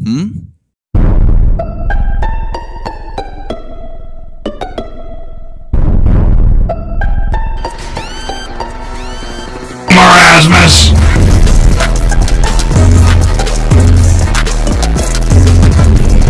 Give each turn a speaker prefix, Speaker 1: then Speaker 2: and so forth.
Speaker 1: Hmm?
Speaker 2: Marasmus!